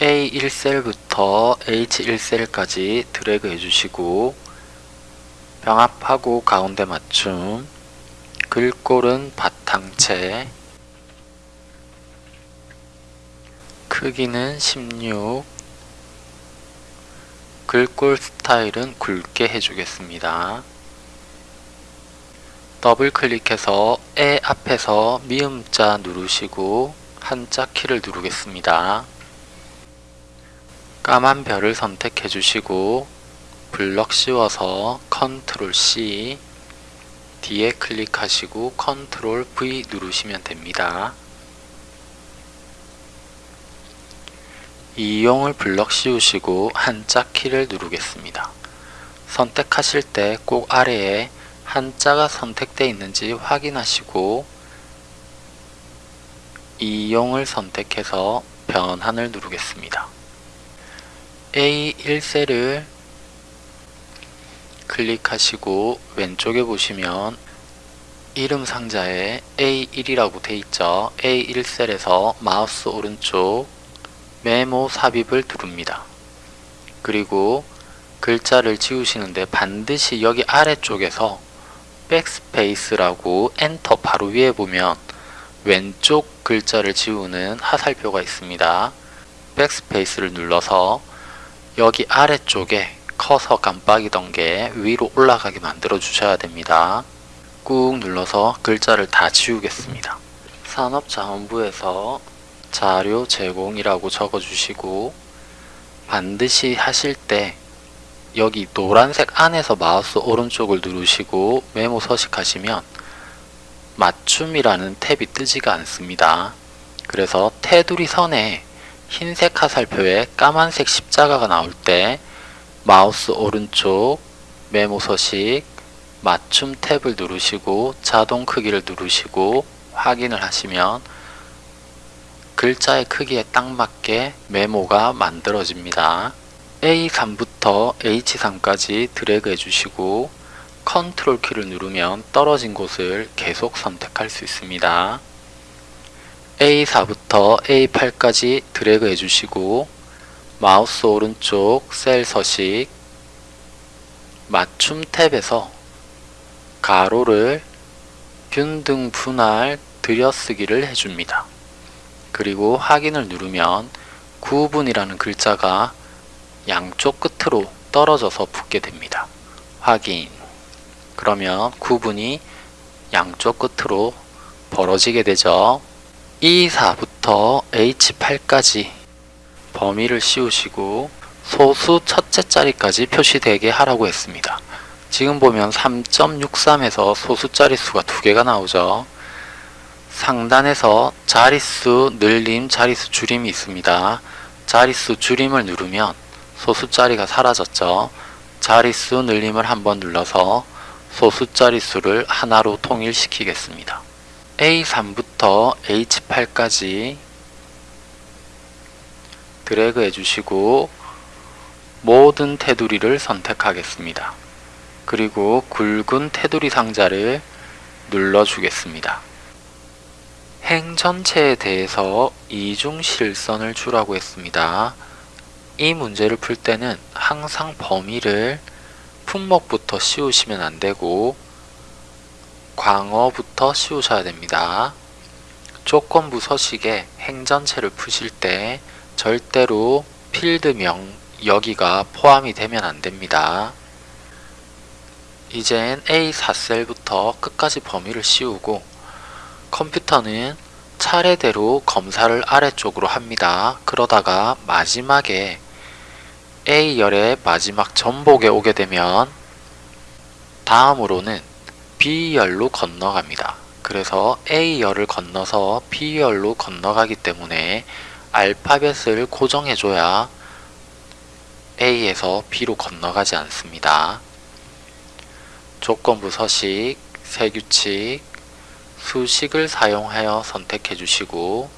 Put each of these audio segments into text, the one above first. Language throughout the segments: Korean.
A1셀부터 H1셀까지 드래그 해주시고 병합하고 가운데 맞춤 글꼴은 바탕체 크기는 16 글꼴 스타일은 굵게 해주겠습니다. 더블 클릭해서 에 앞에서 미음자 누르시고 한자 키를 누르겠습니다. 까만 별을 선택해 주시고 블럭 씌워서 control C 뒤에 클릭하시고 control V 누르시면 됩니다. 이용을 블럭 씌우시고 한자 키를 누르겠습니다. 선택하실 때 꼭 아래에 한자가 선택되어 있는지 확인하시고 이용을 선택해서 변환을 누르겠습니다. A1셀을 클릭하시고 왼쪽에 보시면 이름 상자에 A1이라고 되어 있죠. A1셀에서 마우스 오른쪽 메모 삽입을 누릅니다. 그리고 글자를 지우시는데 반드시 여기 아래쪽에서 backspace라고 enter 바로 위에 보면 왼쪽 글자를 지우는 화살표가 있습니다. backspace를 눌러서 여기 아래쪽에 커서 깜빡이던 게 위로 올라가게 만들어 주셔야 됩니다. 꾹 눌러서 글자를 다 지우겠습니다. 산업자원부에서 자료 제공이라고 적어 주시고 반드시 하실 때 여기 노란색 안에서 마우스 오른쪽을 누르시고 메모 서식하시면 맞춤이라는 탭이 뜨지가 않습니다. 그래서 테두리 선에 흰색 화살표에 까만색 십자가가 나올 때 마우스 오른쪽 메모 서식 맞춤 탭을 누르시고 자동 크기를 누르시고 확인을 하시면 글자의 크기에 딱 맞게 메모가 만들어집니다. A3부터 H3까지 드래그 해주시고 컨트롤 키를 누르면 떨어진 곳을 계속 선택할 수 있습니다. A4부터 A8까지 드래그 해주시고 마우스 오른쪽 셀 서식 맞춤 탭에서 가로를 균등 분할 들여쓰기를 해줍니다. 그리고 확인을 누르면 9분이라는 글자가 양쪽 끝으로 떨어져서 붙게 됩니다. 확인 그러면 9분이 양쪽 끝으로 벌어지게 되죠. E4부터 H8까지 범위를 씌우시고 소수 첫째 자리까지 표시되게 하라고 했습니다. 지금 보면 3.63에서 소수 자릿수가 두 개가 나오죠. 상단에서 자릿수 늘림, 자릿수 줄임이 있습니다. 자릿수 줄임을 누르면 소수 자리가 사라졌죠. 자릿수 늘림을 한번 눌러서 소수 자릿수를 하나로 통일시키겠습니다. A3부터 H8까지 드래그 해주시고 모든 테두리를 선택하겠습니다. 그리고 굵은 테두리 상자를 눌러주겠습니다. 행 전체에 대해서 이중실선을 주라고 했습니다. 이 문제를 풀 때는 항상 범위를 품목부터 씌우시면 안되고 광어부터 씌우셔야 됩니다. 조건부 서식에 행 전체를 푸실 때 절대로 필드명 여기가 포함이 되면 안됩니다. 이젠 A4셀부터 끝까지 범위를 씌우고 컴퓨터는 차례대로 검사를 아래쪽으로 합니다. 그러다가 마지막에 A열의 마지막 전복에 오게 되면 다음으로는 B열로 건너갑니다. 그래서 A열을 건너서 B열로 건너가기 때문에 알파벳을 고정해줘야 A에서 B로 건너가지 않습니다. 조건부 서식, 세규칙, 수식을 사용하여 선택해 주시고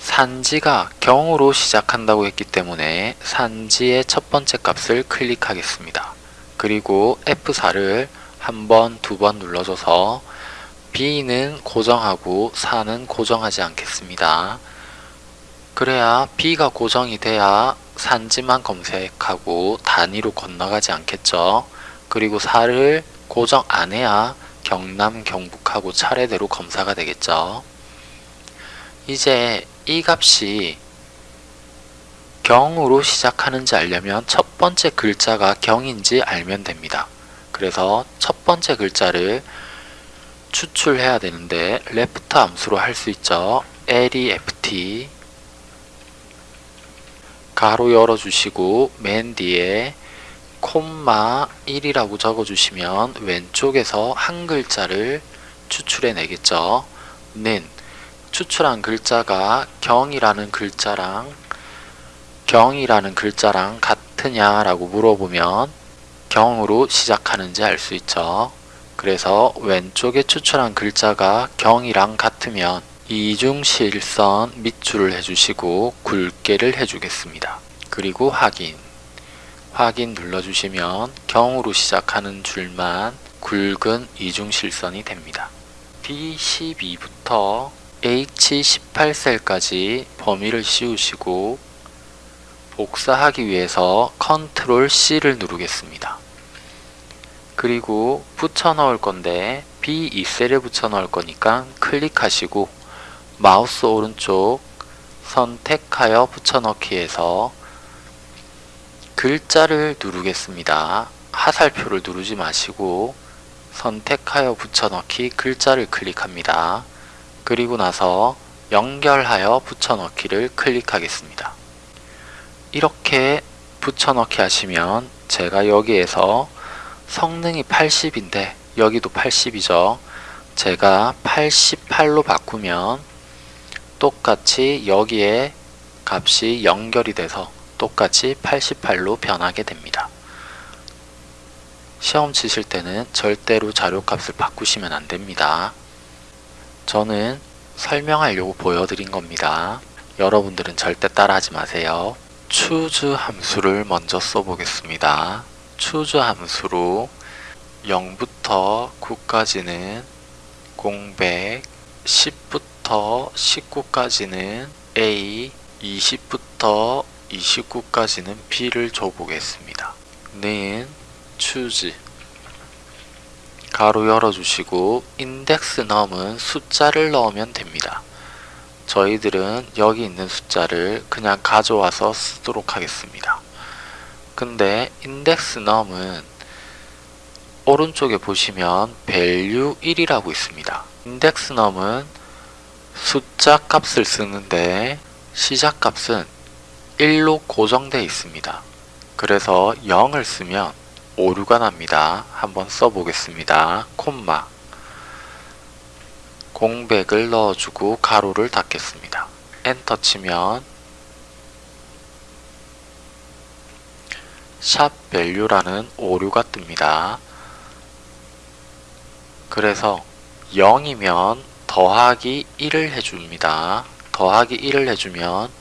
산지가 경으로 시작한다고 했기 때문에 산지의 첫 번째 값을 클릭하겠습니다. 그리고 F4를 한 번, 두 번 눌러줘서 B는 고정하고 4는 고정하지 않겠습니다. 그래야 B가 고정이 돼야 산지만 검색하고 단위로 건너가지 않겠죠. 그리고 4를 고정 안 해야 경남, 경북하고 차례대로 검사가 되겠죠. 이제 이 값이 경으로 시작하는지 알려면 첫 번째 글자가 경인지 알면 됩니다. 그래서 첫 번째 글자를 추출해야 되는데 레프트 함수로 할 수 있죠. left 가로 열어주시고 맨 뒤에 콤마 1이라고 적어주시면 왼쪽에서 한 글자를 추출해 내겠죠. 는 추출한 글자가 경이라는 글자랑 경이라는 글자랑 같으냐라고 물어보면 경으로 시작하는지 알 수 있죠. 그래서 왼쪽에 추출한 글자가 경이랑 같으면 이중실선 밑줄을 해주시고 굵게를 해주겠습니다. 그리고 확인 확인 눌러주시면 경으로 시작하는 줄만 굵은 이중실선이 됩니다. B12부터 H18셀까지 범위를 씌우시고 복사하기 위해서 컨트롤 C를 누르겠습니다. 그리고 붙여 넣을 건데 B2셀에 붙여 넣을 거니까 클릭하시고 마우스 오른쪽 선택하여 붙여넣기에서 글자를 누르겠습니다. 하살표를 누르지 마시고 선택하여 붙여넣기 글자를 클릭합니다. 그리고 나서 연결하여 붙여넣기를 클릭하겠습니다. 이렇게 붙여넣기 하시면 제가 여기에서 성능이 80인데 여기도 80이죠. 제가 88로 바꾸면 똑같이 여기에 값이 연결이 돼서 똑같이 88로 변하게 됩니다. 시험 치실 때는 절대로 자료값을 바꾸시면 안됩니다. 저는 설명하려고 보여드린 겁니다. 여러분들은 절대 따라하지 마세요. Choose 함수를 먼저 써보겠습니다. choose 함수로 0부터 9까지는 공백, 10부터 19까지는 A, 20부터 29까지는 B를 줘보겠습니다. 는 choose 가로 열어주시고 인덱스 넘은 숫자를 넣으면 됩니다. 저희들은 여기 있는 숫자를 그냥 가져와서 쓰도록 하겠습니다. 근데 넘은 오른쪽에 보시면 value 1이라고 있습니다. 넘은 숫자 값을 쓰는데 시작 값은 1로 고정되어 있습니다. 그래서 0을 쓰면 오류가 납니다. 한번 써보겠습니다. 콤마 공백을 넣어주고 가로를 닫겠습니다. 엔터 치면 샵 value라는 오류가 뜹니다. 그래서 0이면 더하기 1을 해줍니다. 더하기 1을 해주면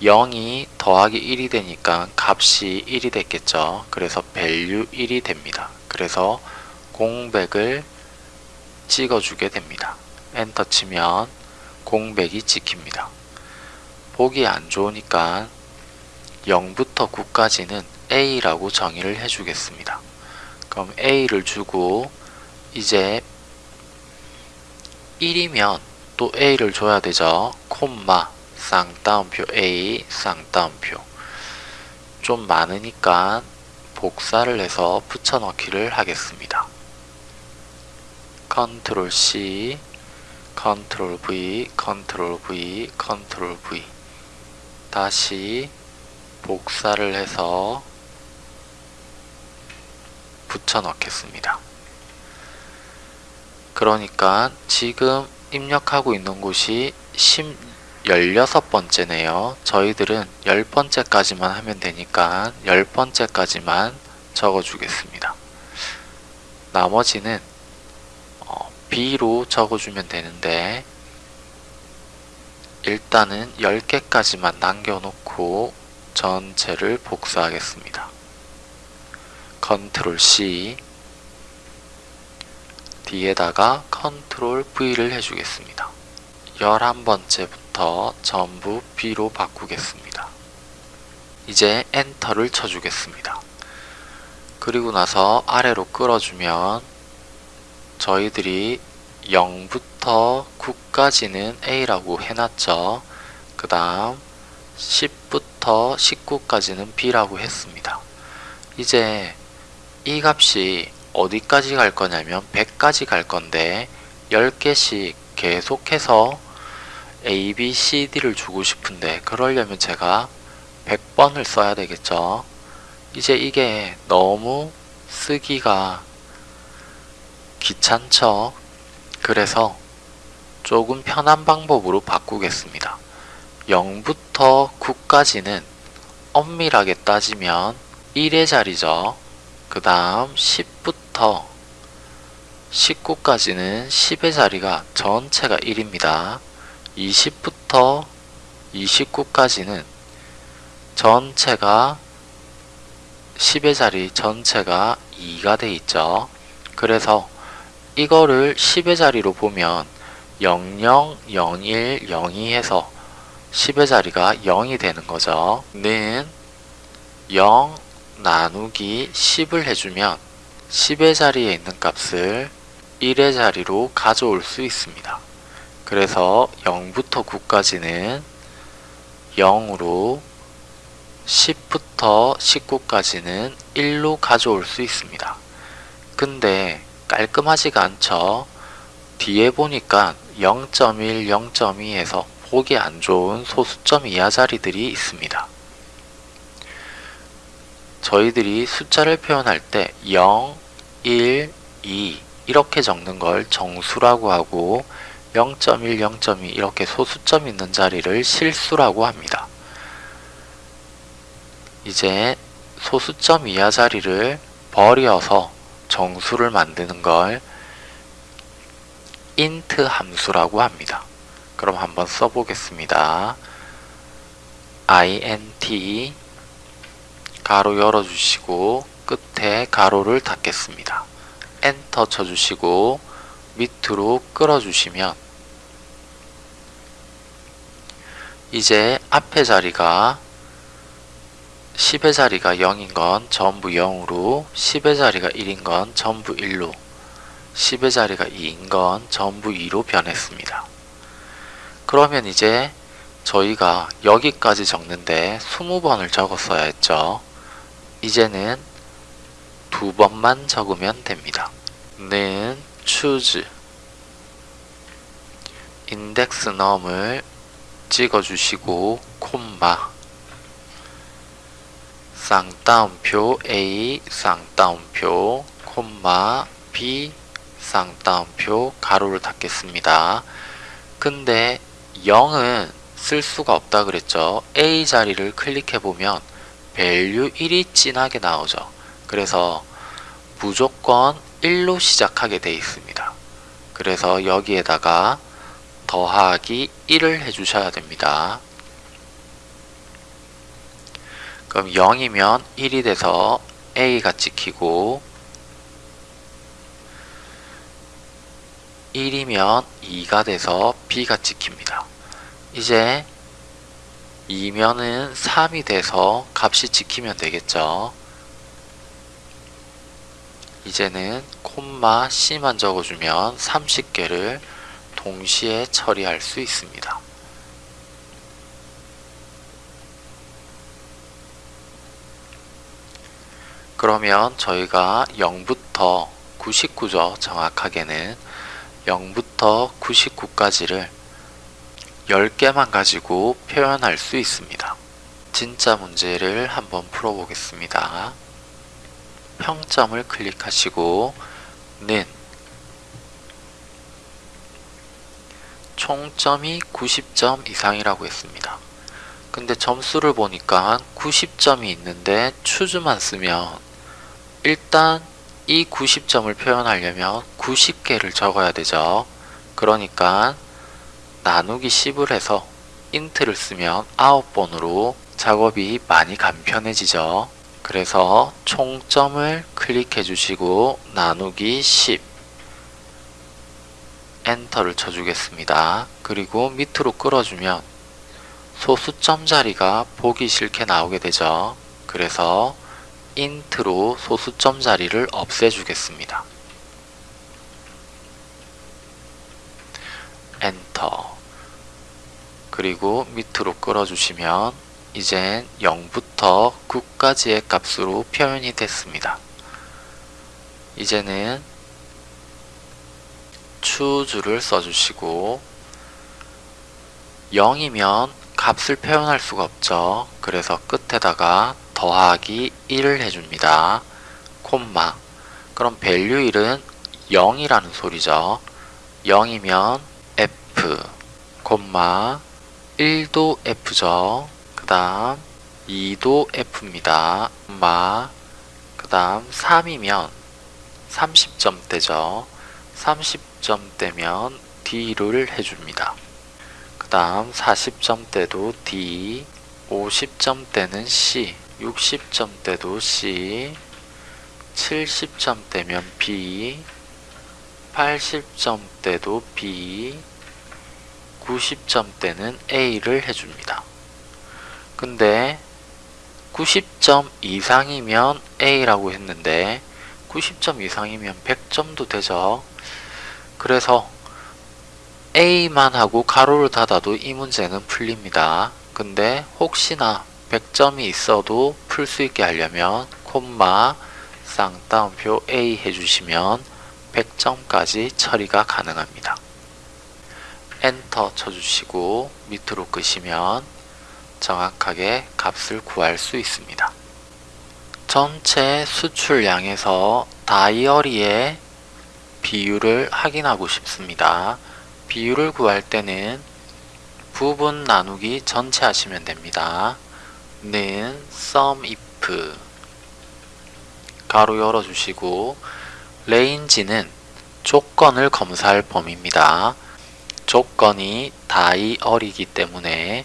0이 더하기 1이 되니까 값이 1이 됐겠죠. 그래서 value 1이 됩니다. 그래서 공백을 찍어주게 됩니다. 엔터 치면 공백이 찍힙니다. 보기 안 좋으니까 0부터 9까지는 A라고 정의를 해주겠습니다. 그럼 A를 주고 이제 1이면 또 A를 줘야 되죠. 콤마 쌍따옴표 A 쌍따옴표 좀 많으니까 복사를 해서 붙여넣기를 하겠습니다. 컨트롤 C 컨트롤 V 컨트롤 V 컨트롤 V 다시 복사를 해서 붙여 넣겠습니다. 그러니까 지금 입력하고 있는 곳이 16번째네요. 저희들은 10번째까지만 하면 되니까 10번째까지만 적어주겠습니다. 나머지는 어, B로 적어주면 되는데 일단은 10개까지만 남겨놓고 전체를 복사하겠습니다. 컨트롤 C 뒤에다가 컨트롤 V를 해주겠습니다. 11번째부터 A부터 전부 B로 바꾸겠습니다. 이제 엔터를 쳐주겠습니다. 그리고 나서 아래로 끌어주면 저희들이 0부터 9까지는 A라고 해놨죠. 그 다음 10부터 19까지는 B라고 했습니다. 이제 이 값이 어디까지 갈 거냐면 100까지 갈 건데 10개씩 계속해서 A, B, C, D를 주고 싶은데 그러려면 제가 100번을 써야 되겠죠. 이제 이게 너무 쓰기가 귀찮죠. 그래서 조금 편한 방법으로 바꾸겠습니다. 0부터 9까지는 엄밀하게 따지면 1의 자리죠. 그 다음 10부터 19까지는 10의 자리가 전체가 1입니다. 20부터 29까지는 전체가 10의 자리 전체가 2가 돼 있죠. 그래서 이거를 10의 자리로 보면 00, 01, 02 해서 10의 자리가 0이 되는 거죠. 는 0 나누기 10을 해주면 10의 자리에 있는 값을 1의 자리로 가져올 수 있습니다. 그래서 0부터 9까지는 0으로 10부터 19까지는 1로 가져올 수 있습니다. 근데 깔끔하지가 않죠. 뒤에 보니까 0.1, 0.2에서 보기 안 좋은 소수점 이하 자리들이 있습니다. 저희들이 숫자를 표현할 때 0, 1, 2 이렇게 적는 걸 정수라고 하고 0.1, 0.2 이렇게 소수점 있는 자리를 실수라고 합니다. 이제 소수점 이하 자리를 버려서 정수를 만드는 걸 int 함수라고 합니다. 그럼 한번 써보겠습니다. int 가로 열어주시고 끝에 가로를 닫겠습니다. 엔터 쳐주시고 밑으로 끌어주시면 이제 앞에 자리가 10의 자리가 0인 건 전부 0으로 10의 자리가 1인 건 전부 1로 10의 자리가 2인 건 전부 2로 변했습니다. 그러면 이제 저희가 여기까지 적는데 20번을 적었어야 했죠. 이제는 두 번만 적으면 됩니다. 는 choose 인덱스 num을 찍어주시고 콤마 쌍따옴표 A 쌍따옴표 콤마 B 쌍따옴표 가로를 닫겠습니다. 근데 0은 쓸 수가 없다 그랬죠. A 자리를 클릭해보면 value 1이 진하게 나오죠. 그래서 무조건 1로 시작하게 되어 있습니다. 그래서 여기에다가 더하기 1을 해주셔야 됩니다. 그럼 0이면 1이 돼서 A가 찍히고 1이면 2가 돼서 B가 찍힙니다. 이제 2면은 3이 돼서 값이 찍히면 되겠죠. 이제는 콤마 C만 적어주면 30개를 동시에 처리할 수 있습니다. 그러면 저희가 0부터 99죠. 정확하게는 0부터 99까지를 10개만 가지고 표현할 수 있습니다. 진짜 문제를 한번 풀어보겠습니다. 평점을 클릭하시고 는 총점이 90점 이상이라고 했습니다. 근데 점수를 보니까 90점이 있는데 추즈만 쓰면 일단 이 90점을 표현하려면 90개를 적어야 되죠. 그러니까 나누기 10을 해서 인트를 쓰면 9번으로 작업이 많이 간편해지죠. 그래서 총점을 클릭해 주시고 나누기 10 엔터를 쳐주겠습니다. 그리고 밑으로 끌어주면 소수점 자리가 보기 싫게 나오게 되죠. 그래서 INT로 소수점 자리를 없애주겠습니다. 엔터 그리고 밑으로 끌어주시면 이젠 0부터 9까지의 값으로 표현이 됐습니다. 이제는 추주를 써주시고 0이면 값을 표현할 수가 없죠. 그래서 끝에다가 더하기 1을 해줍니다. 콤마 그럼 value 1은 0이라는 소리죠. 0이면 f 콤마 1도 f죠. 그 다음 2도 f입니다. 콤마 그 다음 3이면 30점대죠. 30점대면 D를 해줍니다. 그 다음 40점대도 D, 50점대는 C, 60점대도 C, 70점대면 B, 80점대도 B, 90점대는 A를 해줍니다. 근데 90점 이상이면 A라고 했는데 90점 이상이면 100점도 되죠. 그래서 A만 하고 가로를 닫아도 이 문제는 풀립니다. 근데 혹시나 100점이 있어도 풀 수 있게 하려면 콤마 쌍따옴표 A 해주시면 100점까지 처리가 가능합니다. 엔터 쳐주시고 밑으로 끄시면 정확하게 값을 구할 수 있습니다. 전체 수출량에서 다이어리의 비율을 확인하고 싶습니다. 비율을 구할 때는 부분 나누기 전체 하시면 됩니다. 는 sum if 가로 열어주시고 range는 조건을 검사할 범위입니다. 조건이 다이어리이기 때문에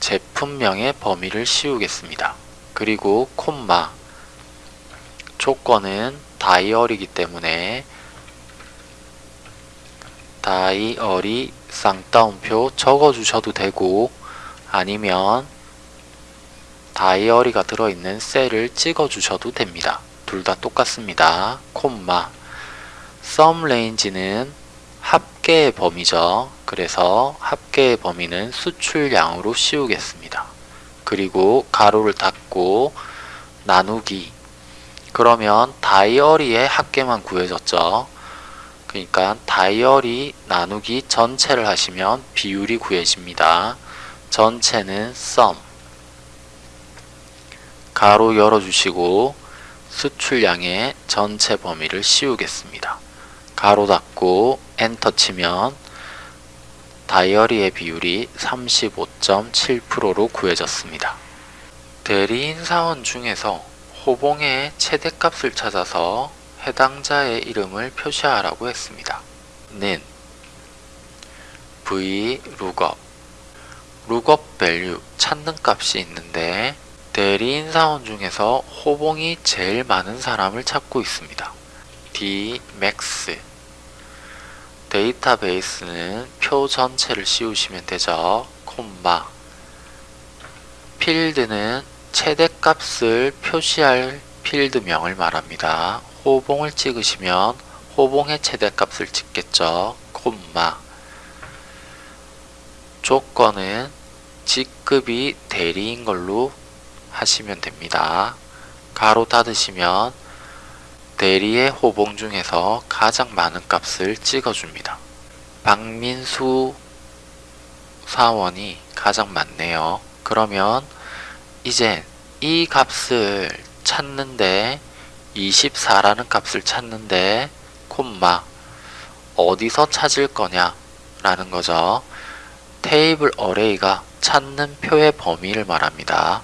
제품명의 범위를 씌우겠습니다. 그리고 콤마 조건은 다이어리이기 때문에 다이어리 쌍따옴표 적어주셔도 되고 아니면 다이어리가 들어있는 셀을 찍어 주셔도 됩니다. 둘 다 똑같습니다. 콤마 sum range는 합계의 범위죠. 그래서 합계의 범위는 수출량으로 씌우겠습니다. 그리고 가로를 닫고 나누기 그러면 다이어리의 합계만 구해졌죠. 그러니까 다이어리 나누기 전체를 하시면 비율이 구해집니다. 전체는 sum 가로 열어주시고 수출량의 전체 범위를 씌우겠습니다. 가로 닫고 엔터 치면 다이어리의 비율이 35.7%로 구해졌습니다. 대리인 사원 중에서 호봉의 최대값을 찾아서 해당자의 이름을 표시하라고 했습니다. 는 v lookup lookup value 찾는 값이 있는데 대리인 사원 중에서 호봉이 제일 많은 사람을 찾고 있습니다. d max 데이터베이스는 표 전체를 씌우시면 되죠. 콤마 필드는 최대값을 표시할 필드명을 말합니다. 호봉을 찍으시면 호봉의 최대값을 찍겠죠. 콤마 조건은 직급이 대리인 걸로 하시면 됩니다. 가로 닫으시면 대리의 호봉 중에서 가장 많은 값을 찍어줍니다. 박민수 사원이 가장 많네요. 그러면 이제 이 값을 찾는데 24라는 값을 찾는데 콤마 어디서 찾을 거냐 라는 거죠. 테이블 어레이가 찾는 표의 범위를 말합니다.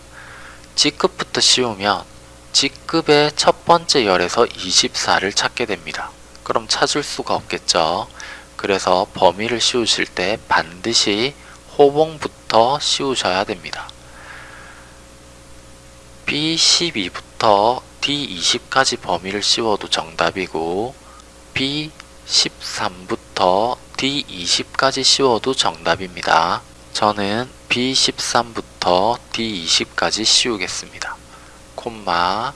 G급부터 씌우면 G급의 첫 번째 열에서 24를 찾게 됩니다. 그럼 찾을 수가 없겠죠. 그래서 범위를 씌우실 때 반드시 호봉부터 씌우셔야 됩니다. B12부터 D20까지 범위를 씌워도 정답이고 13부터 D20까지 씌워도 정답입니다. 저는 B13부터 D20까지 씌우겠습니다. 콤마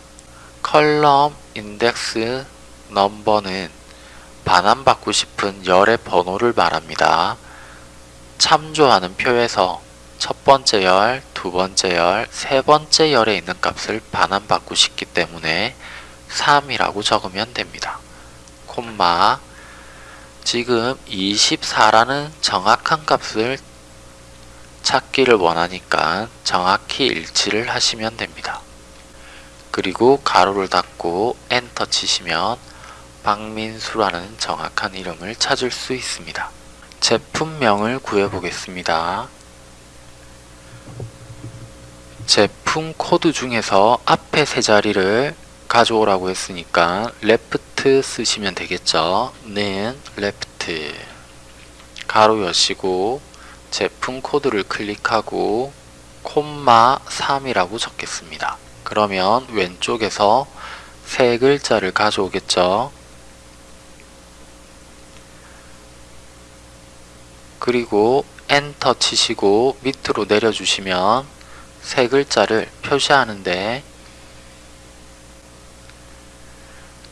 컬럼 인덱스 넘버는 반환받고 싶은 열의 번호를 말합니다. 참조하는 표에서 첫 번째 열, 두 번째 열, 세 번째 열에 있는 값을 반환받고 싶기 때문에 3이라고 적으면 됩니다. 콤마 지금 24라는 정확한 값을 찾기를 원하니까 정확히 일치를 하시면 됩니다. 그리고 가로를 닫고 엔터 치시면 박민수라는 정확한 이름을 찾을 수 있습니다. 제품명을 구해보겠습니다. 제품 코드 중에서 앞에 세 자리를 가져오라고 했으니까 left 쓰시면 되겠죠. 는 left 괄호 여시고 제품 코드를 클릭하고 콤마 3이라고 적겠습니다. 그러면 왼쪽에서 세 글자를 가져오겠죠. 그리고 엔터 치시고 밑으로 내려주시면 세 글자를 표시하는데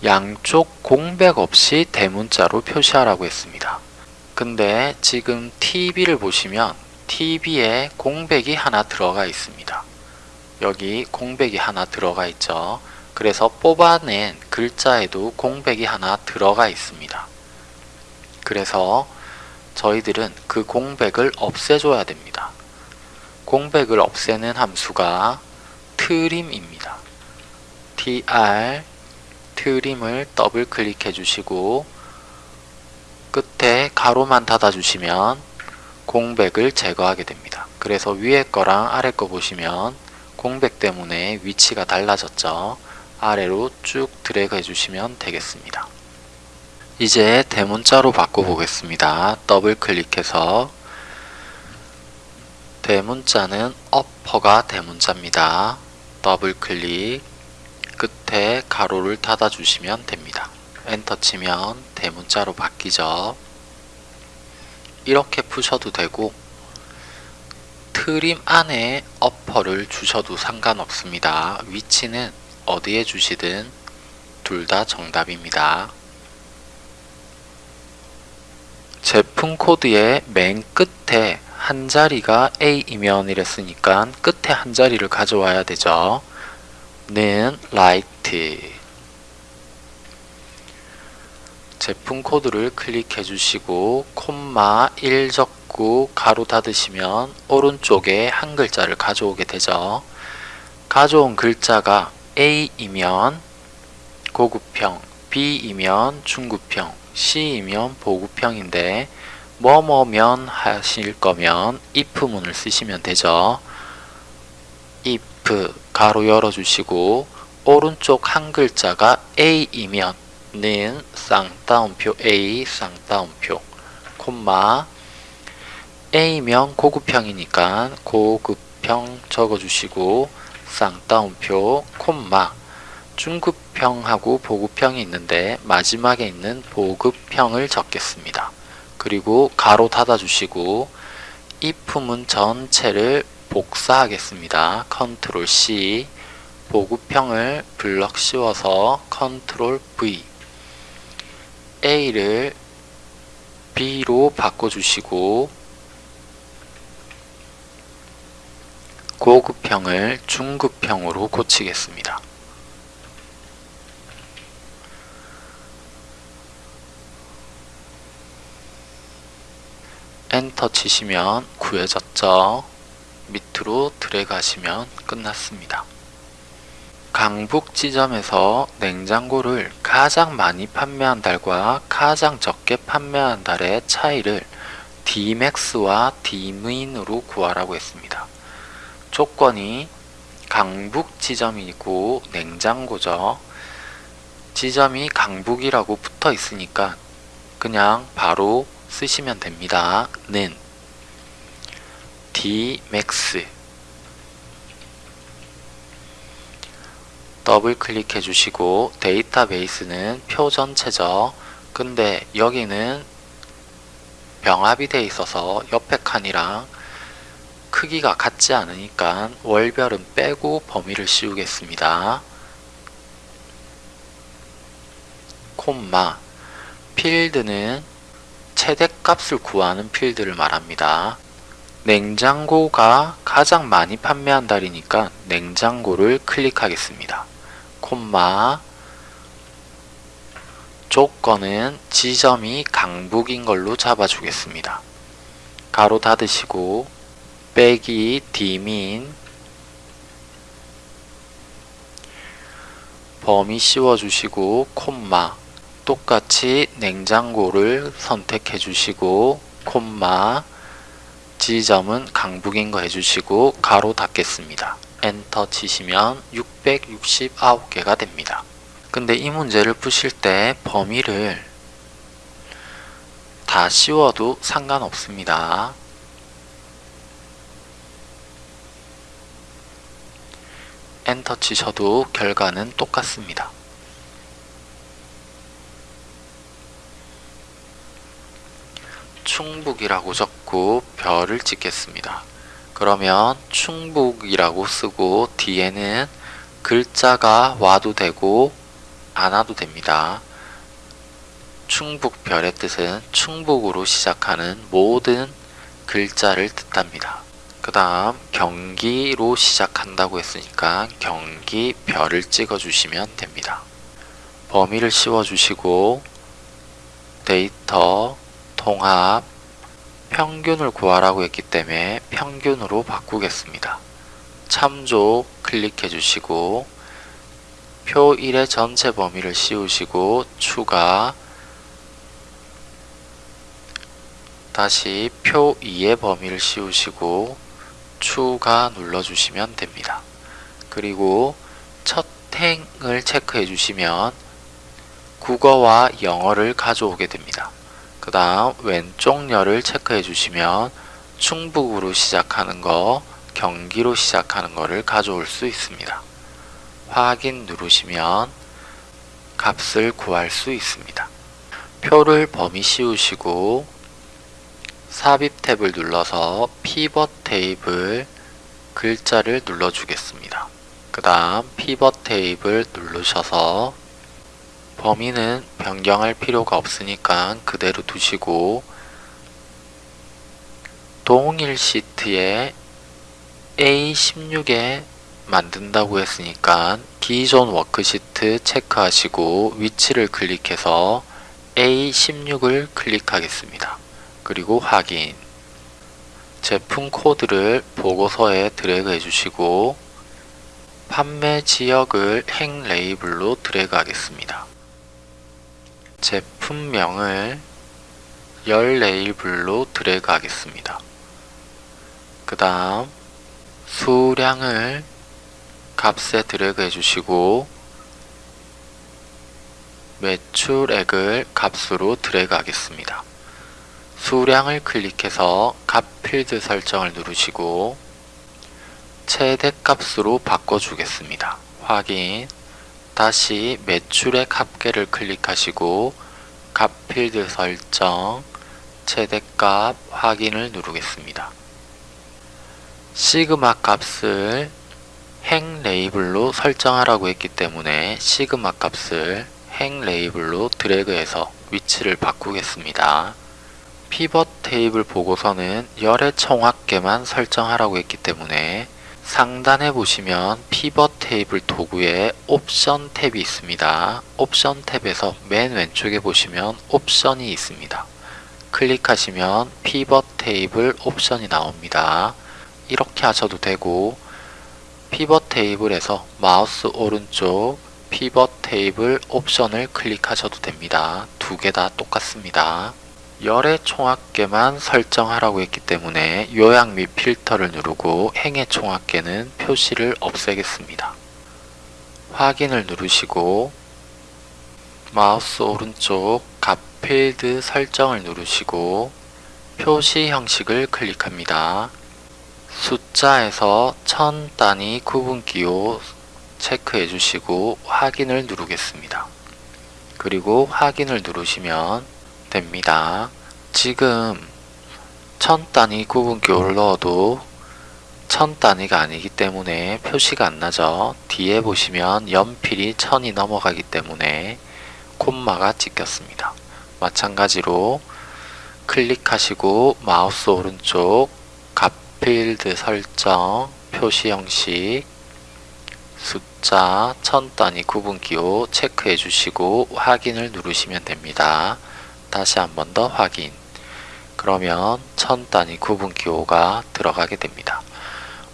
양쪽 공백 없이 대문자로 표시하라고 했습니다. 근데 지금 TV를 보시면 TV에 공백이 하나 들어가 있습니다. 여기 공백이 하나 들어가 있죠. 그래서 뽑아낸 글자에도 공백이 하나 들어가 있습니다. 그래서 저희들은 그 공백을 없애줘야 됩니다. 공백을 없애는 함수가 trim입니다. tr 트림을 더블 클릭해 주시고 끝에 가로만 닫아 주시면 공백을 제거하게 됩니다. 그래서 위에 거랑 아래 거 보시면 공백 때문에 위치가 달라졌죠. 아래로 쭉 드래그 해주시면 되겠습니다. 이제 대문자로 바꿔보겠습니다. 더블 클릭해서 대문자는 upper가 대문자입니다. 더블 클릭 끝에 괄호를 닫아주시면 됩니다. 엔터 치면 대문자로 바뀌죠. 이렇게 푸셔도 되고 trim 안에 upper를 주셔도 상관없습니다. 위치는 어디에 주시든 둘 다 정답입니다. 제품 코드의 맨 끝에 한 자리가 A이면 이랬으니까 끝에 한 자리를 가져와야 되죠. 는 right 제품 코드를 클릭해 주시고 콤마 1 적고 괄호 닫으시면 오른쪽에 한 글자를 가져오게 되죠. 가져온 글자가 A이면 고급형, B이면 중급형, C이면 보급형인데 뭐뭐면 하실 거면 if문을 쓰시면 되죠. if 가로 열어주시고 오른쪽 한 글자가 A이면 는 쌍따옴표 A 쌍따옴표 콤마 A면 고급형이니까 고급형 적어주시고 쌍따옴표 콤마 중급형하고 보급형이 있는데 마지막에 있는 보급형을 적겠습니다. 그리고 괄호 닫아주시고 if문 전체를 복사하겠습니다. 컨트롤 C 보급형을 블럭 씌워서 컨트롤 V A를 B로 바꿔주시고 고급형을 중급형으로 고치겠습니다. 엔터 치시면 구해졌죠. 밑으로 드래그 하시면 끝났습니다. 강북 지점에서 냉장고를 가장 많이 판매한 달과 가장 적게 판매한 달의 차이를 Dmax와 Dmin으로 구하라고 했습니다. 조건이 강북 지점이고 냉장고죠. 지점이 강북이라고 붙어 있으니까 그냥 바로 쓰시면 됩니다. 는 Dmax 더블 클릭해 주시고 데이터베이스는 표 전체죠. 근데 여기는 병합이 돼 있어서 옆에 칸이랑 크기가 같지 않으니까 월별은 빼고 범위를 씌우겠습니다. 콤마 필드는 최대값을 구하는 필드를 말합니다. 냉장고가 가장 많이 판매한 달이니까 냉장고를 클릭하겠습니다. 콤마 조건은 지점이 강북인 걸로 잡아주겠습니다. 가로 닫으시고 빼기 디민 범위 씌워주시고 콤마 똑같이 냉장고를 선택해 주시고 콤마 지점은 강북인 거 해주시고 가로 닫겠습니다. 엔터 치시면 669개가 됩니다. 근데 이 문제를 푸실 때 범위를 다 씌워도 상관없습니다. 엔터 치셔도 결과는 똑같습니다. 충북이라고 적고 별을 찍겠습니다. 그러면 충북이라고 쓰고 뒤에는 글자가 와도 되고 안 와도 됩니다. 충북별의 뜻은 충북으로 시작하는 모든 글자를 뜻합니다. 그 다음 경기로 시작한다고 했으니까 경기 별을 찍어 주시면 됩니다. 범위를 씌워 주시고 데이터 통합 평균을 구하라고 했기 때문에 평균으로 바꾸겠습니다. 참조 클릭해 주시고 표 1의 전체 범위를 씌우시고 추가 다시 표 2의 범위를 씌우시고 추가 눌러주시면 됩니다. 그리고 첫 행을 체크해 주시면 국어와 영어를 가져오게 됩니다. 그 다음 왼쪽 열을 체크해 주시면 충북으로 시작하는 거, 경기로 시작하는 거를 가져올 수 있습니다. 확인 누르시면 값을 구할 수 있습니다. 표를 범위 씌우시고 삽입 탭을 눌러서 피벗 테이블 글자를 눌러주겠습니다. 그 다음 피벗 테이블 누르셔서 범위는 변경할 필요가 없으니까 그대로 두시고 동일 시트에 A16에 만든다고 했으니까 기존 워크시트 체크하시고 위치를 클릭해서 A16을 클릭하겠습니다. 그리고 확인 제품 코드를 보고서에 드래그 해주시고 판매 지역을 행 레이블로 드래그 하겠습니다. 제품명을 열 레이블로 드래그 하겠습니다. 그 다음 수량을 값에 드래그 해주시고 매출액을 값으로 드래그 하겠습니다. 수량을 클릭해서 값 필드 설정을 누르시고 최대값으로 바꿔주겠습니다. 확인 다시 매출액 합계를 클릭하시고 값 필드 설정 최대값 확인을 누르겠습니다. 시그마 값을 행 레이블로 설정하라고 했기 때문에 시그마 값을 행 레이블로 드래그해서 위치를 바꾸겠습니다. 피벗 테이블 보고서는 열의 총합계만 설정하라고 했기 때문에 상단에 보시면 피벗 테이블 도구에 옵션 탭이 있습니다. 옵션 탭에서 맨 왼쪽에 보시면 옵션이 있습니다. 클릭하시면 피벗 테이블 옵션이 나옵니다. 이렇게 하셔도 되고 피벗 테이블에서 마우스 오른쪽 피벗 테이블 옵션을 클릭하셔도 됩니다. 두 개 다 똑같습니다. 열의 총합계만 설정하라고 했기 때문에 요약 및 필터를 누르고 행의 총합계는 표시를 없애겠습니다. 확인을 누르시고 마우스 오른쪽 값 필드 설정을 누르시고 표시 형식을 클릭합니다. 숫자에서 천 단위 구분기호 체크해 주시고 확인을 누르겠습니다. 그리고 확인을 누르시면 됩니다. 지금 천 단위 구분기호를 넣어도 천 단위가 아니기 때문에 표시가 안 나죠. 뒤에 보시면 연필이 천이 넘어가기 때문에 콤마가 찍혔습니다. 마찬가지로 클릭하시고 마우스 오른쪽 값필드 설정 표시 형식 숫자 천 단위 구분기호 체크해 주시고 확인을 누르시면 됩니다. 다시 한 번 더 확인 그러면 천 단위 구분기호가 들어가게 됩니다.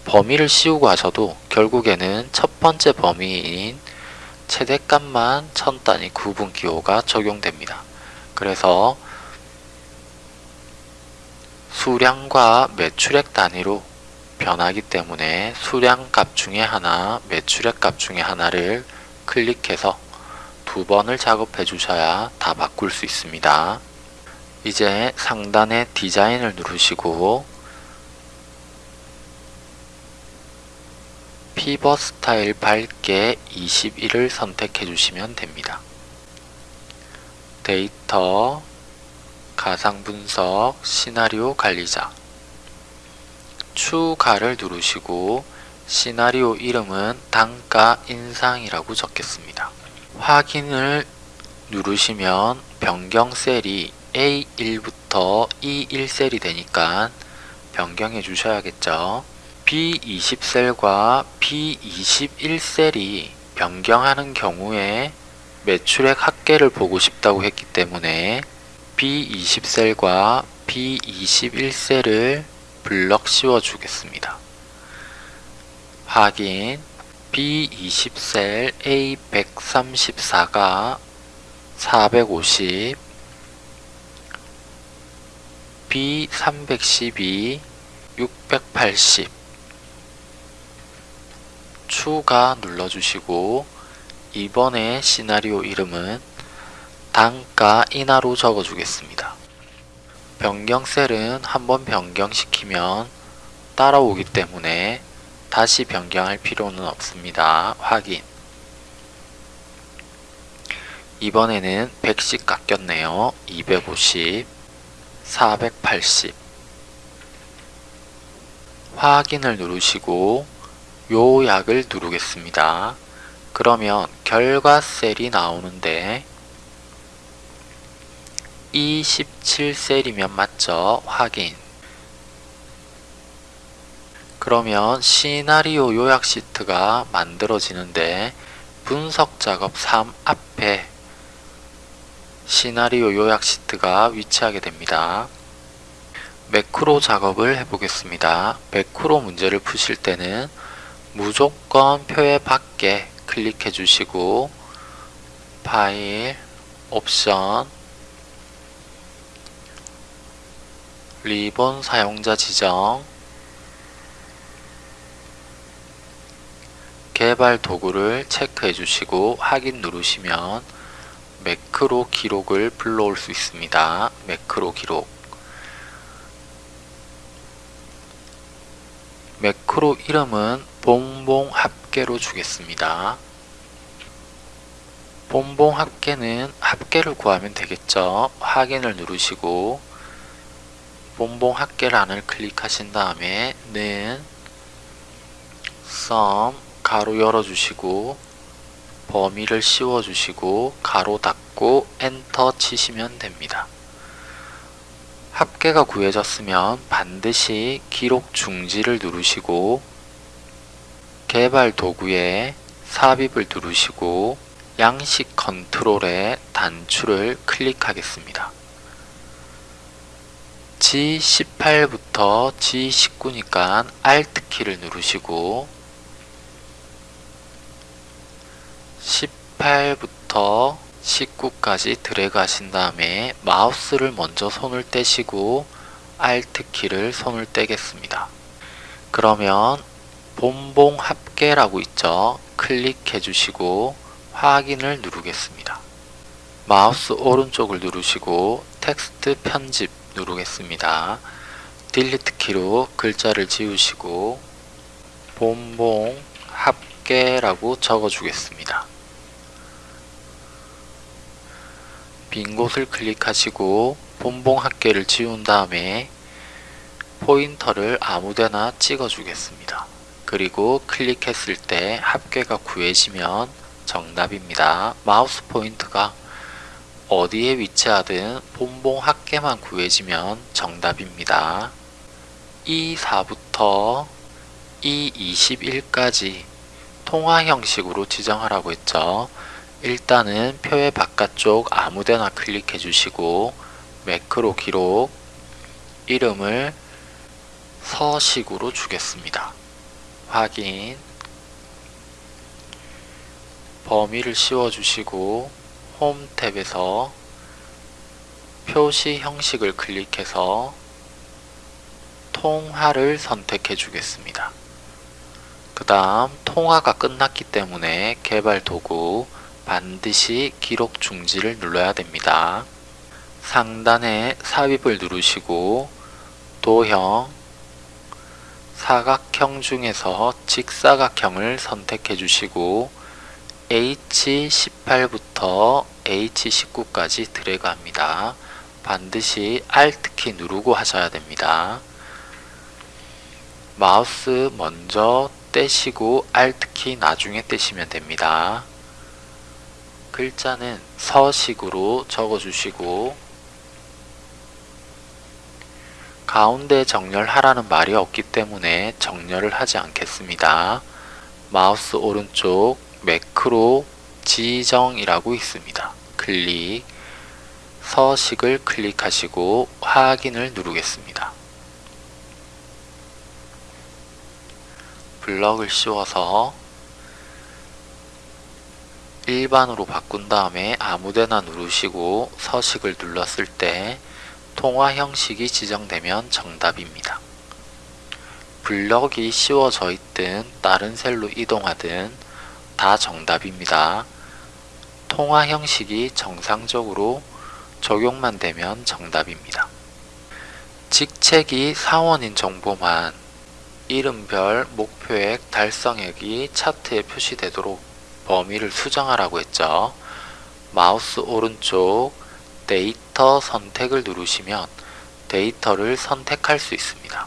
범위를 씌우고 하셔도 결국에는 첫 번째 범위인 최대값만 천 단위 구분기호가 적용됩니다. 그래서 수량과 매출액 단위로 변하기 때문에 수량 값 중에 하나, 매출액 값 중에 하나를 클릭해서 두 번을 작업해 주셔야 다 바꿀 수 있습니다. 이제 상단에 디자인을 누르시고 피벗 스타일 밝게 21을 선택해 주시면 됩니다. 데이터, 가상 분석, 시나리오 관리자 추가를 누르시고 시나리오 이름은 단가 인상이라고 적겠습니다. 확인을 누르시면 변경 셀이 A1부터 E1 셀이 되니까 변경해 주셔야겠죠. B20 셀과 B21 셀이 변경하는 경우에 매출액 합계를 보고 싶다고 했기 때문에 B20 셀과 B21 셀을 블럭 씌워 주겠습니다. 확인 B20셀 A134가 450 B312 680 추가 눌러주시고 이번에 시나리오 이름은 단가 인하로 적어주겠습니다. 변경 셀은 한번 변경시키면 따라오기 때문에 다시 변경할 필요는 없습니다. 확인 이번에는 100씩 깎였네요. 250 480 확인을 누르시고 요약을 누르겠습니다. 그러면 결과 셀이 나오는데 27셀이면 맞죠? 확인 그러면 시나리오 요약 시트가 만들어지는데 분석 작업 3 앞에 시나리오 요약 시트가 위치하게 됩니다. 매크로 작업을 해보겠습니다. 매크로 문제를 푸실 때는 무조건 표의 밖에 클릭해 주시고 파일, 옵션, 리본 사용자 지정, 개발 도구를 체크해 주시고 확인 누르시면 매크로 기록을 불러올 수 있습니다. 매크로 기록 매크로 이름은 봉봉 합계로 주겠습니다. 봉봉 합계는 합계를 구하면 되겠죠. 확인을 누르시고 봉봉 합계란을 클릭하신 다음에 는 sum 가로 열어주시고 범위를 씌워주시고 가로 닫고 엔터 치시면 됩니다. 합계가 구해졌으면 반드시 기록 중지를 누르시고 개발 도구에 삽입을 누르시고 양식 컨트롤에 단추를 클릭하겠습니다. G18부터 G19니까 Alt 키를 누르시고 18부터 19까지 드래그 하신 다음에 마우스를 먼저 손을 떼시고 Alt 키를 손을 떼겠습니다. 그러면 본봉 합계라고 있죠. 클릭해 주시고 확인을 누르겠습니다. 마우스 오른쪽을 누르시고 텍스트 편집 누르겠습니다. Delete 키로 글자를 지우시고 본봉 합계라고 적어 주겠습니다. 빈 곳을 클릭하시고 본봉 합계를 지운 다음에 포인터를 아무데나 찍어 주겠습니다. 그리고 클릭했을 때 합계가 구해지면 정답입니다. 마우스 포인트가 어디에 위치하든 본봉 합계만 구해지면 정답입니다. E4부터 E21까지 통화 형식으로 지정하라고 했죠. 일단은 표의 바깥쪽 아무데나 클릭해 주시고 매크로 기록 이름을 서식으로 주겠습니다. 확인 범위를 씌워 주시고 홈 탭에서 표시 형식을 클릭해서 통화를 선택해 주겠습니다. 그 다음 통화가 끝났기 때문에 개발 도구 반드시 기록 중지를 눌러야 됩니다. 상단에 삽입을 누르시고 도형 사각형 중에서 직사각형을 선택해 주시고 H18부터 H19까지 드래그 합니다. 반드시 Alt키 누르고 하셔야 됩니다. 마우스 먼저 떼시고 Alt키 나중에 떼시면 됩니다. 글자는 서식으로 적어주시고 가운데 정렬하라는 말이 없기 때문에 정렬을 하지 않겠습니다. 마우스 오른쪽 매크로 지정이라고 있습니다. 클릭 서식을 클릭하시고 확인을 누르겠습니다. 블럭을 씌워서 일반으로 바꾼 다음에 아무데나 누르시고 서식을 눌렀을 때 통화 형식이 지정되면 정답입니다. 블럭이 씌워져 있든 다른 셀로 이동하든 다 정답입니다. 통화 형식이 정상적으로 적용만 되면 정답입니다. 직책이 사원인 정보만 이름별 목표액 달성액이 차트에 표시되도록 범위를 수정하라고 했죠. 마우스 오른쪽 데이터 선택을 누르시면 데이터를 선택할 수 있습니다.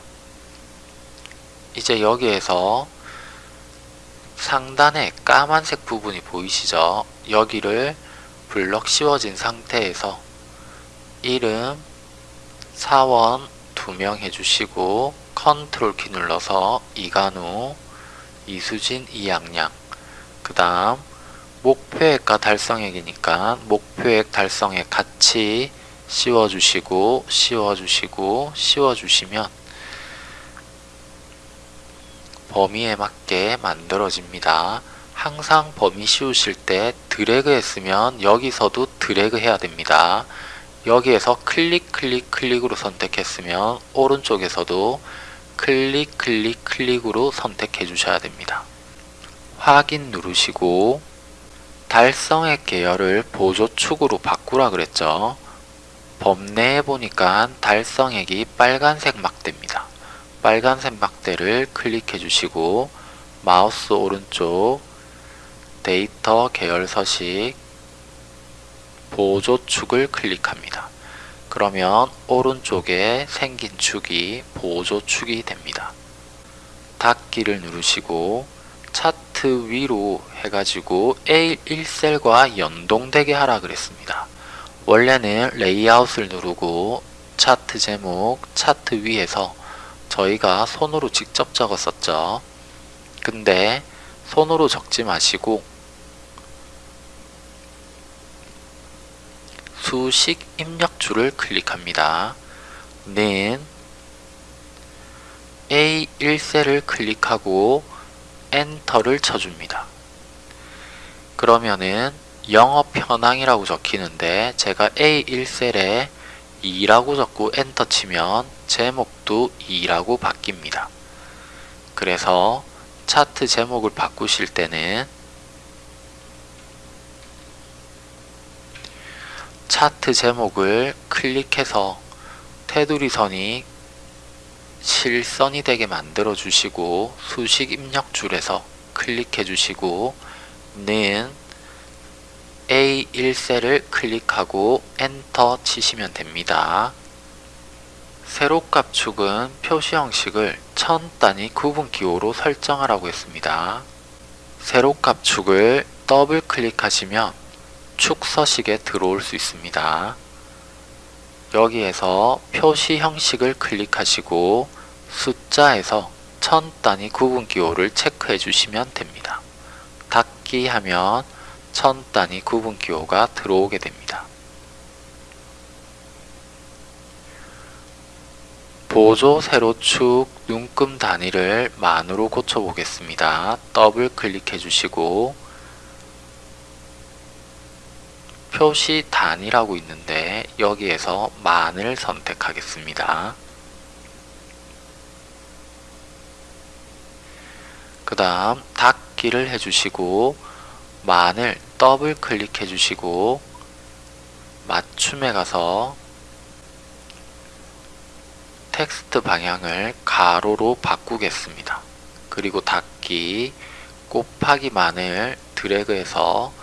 이제 여기에서 상단에 까만색 부분이 보이시죠? 여기를 블럭 씌워진 상태에서 이름 사원 두명 해주시고 컨트롤 키 눌러서 이간우, 이수진, 이양양 그 다음 목표액과 달성액이니까 목표액 달성액 같이 씌워주시고 씌워주시고 씌워주시면 범위에 맞게 만들어집니다. 항상 범위 씌우실 때 드래그 했으면 여기서도 드래그 해야 됩니다. 여기에서 클릭 클릭 클릭으로 선택했으면 오른쪽에서도 클릭 클릭 클릭으로 선택해 주셔야 됩니다. 확인 누르시고 달성액 계열을 보조축으로 바꾸라 그랬죠. 범내에 보니까 달성액이 빨간색 막대입니다. 빨간색 막대를 클릭해 주시고 마우스 오른쪽 데이터 계열 서식 보조축을 클릭합니다. 그러면 오른쪽에 생긴 축이 보조축이 됩니다. 닫기를 누르시고 차트 위로 해가지고 A1셀과 연동되게 하라 그랬습니다. 원래는 레이아웃을 누르고 차트 제목, 차트 위에서 저희가 손으로 직접 적었었죠. 근데 손으로 적지 마시고 수식 입력줄을 클릭합니다. 는 A1셀을 클릭하고 엔터를 쳐줍니다. 그러면은 영업 현황이라고 적히는데 제가 A1셀에 2라고 적고 엔터 치면 제목도 2라고 바뀝니다. 그래서 차트 제목을 바꾸실 때는 차트 제목을 클릭해서 테두리 선이 실선이 되게 만들어 주시고 수식 입력 줄에서 클릭해 주시고 는 A1셀을 클릭하고 엔터 치시면 됩니다. 세로값 축은 표시 형식을 천 단위 구분 기호로 설정하라고 했습니다. 세로값 축을 더블 클릭하시면 축 서식에 들어올 수 있습니다. 여기에서 표시 형식을 클릭하시고 숫자에서 천 단위 구분 기호를 체크해 주시면 됩니다. 닫기 하면 천 단위 구분 기호가 들어오게 됩니다. 보조 세로축 눈금 단위를 만으로 고쳐보겠습니다. 더블 클릭해 주시고 표시 단위라고 있는데 여기에서 만을 선택하겠습니다. 그 다음 닫기를 해주시고 만을 더블 클릭해 주시고 맞춤에 가서 텍스트 방향을 가로로 바꾸겠습니다. 그리고 닫기 곱하기 만을 드래그해서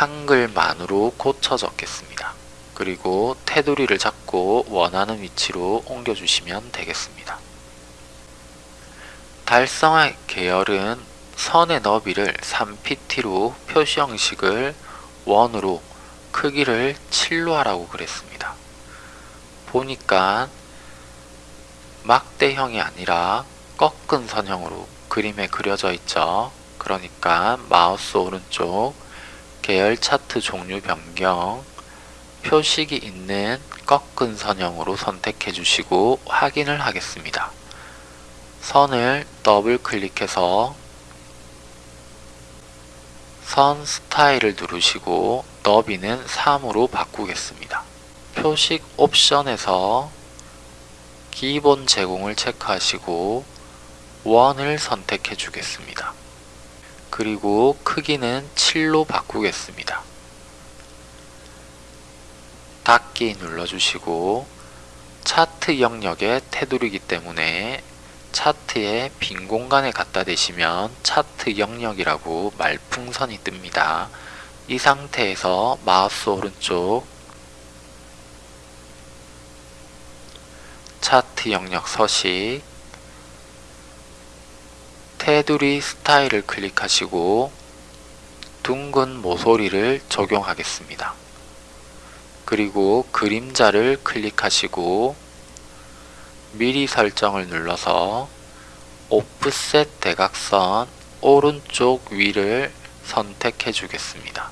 한글만으로 고쳐 적겠습니다. 그리고 테두리를 잡고 원하는 위치로 옮겨주시면 되겠습니다. 달성화 계열은 선의 너비를 3pt로 표시 형식을 원으로 크기를 7로 하라고 그랬습니다. 보니까 막대형이 아니라 꺾은 선형으로 그림에 그려져 있죠. 그러니까 마우스 오른쪽 계열 차트 종류 변경 표식이 있는 꺾은 선형으로 선택해 주시고 확인을 하겠습니다. 선을 더블 클릭해서 선 스타일을 누르시고 너비는 3으로 바꾸겠습니다. 표식 옵션에서 기본 제공을 체크하시고 원을 선택해 주겠습니다. 그리고 크기는 7로 바꾸겠습니다. 닫기 눌러주시고 차트 영역의 테두리이기 때문에 차트에 빈 공간에 갖다 대시면 차트 영역이라고 말풍선이 뜹니다. 이 상태에서 마우스 오른쪽 차트 영역 서식 테두리 스타일을 클릭하시고 둥근 모서리를 적용하겠습니다. 그리고 그림자를 클릭하시고 미리 설정을 눌러서 오프셋 대각선 오른쪽 위를 선택해 주겠습니다.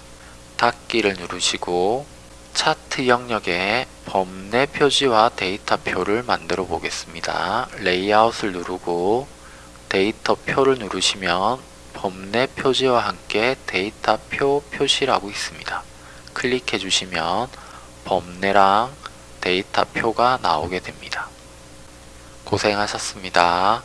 닫기를 누르시고 차트 영역에 범례 표지와 데이터표를 만들어 보겠습니다. 레이아웃을 누르고 데이터 표를 누르시면 범례 표지와 함께 데이터 표 표시라고 있습니다. 클릭해 주시면 범례랑 데이터 표가 나오게 됩니다. 고생하셨습니다.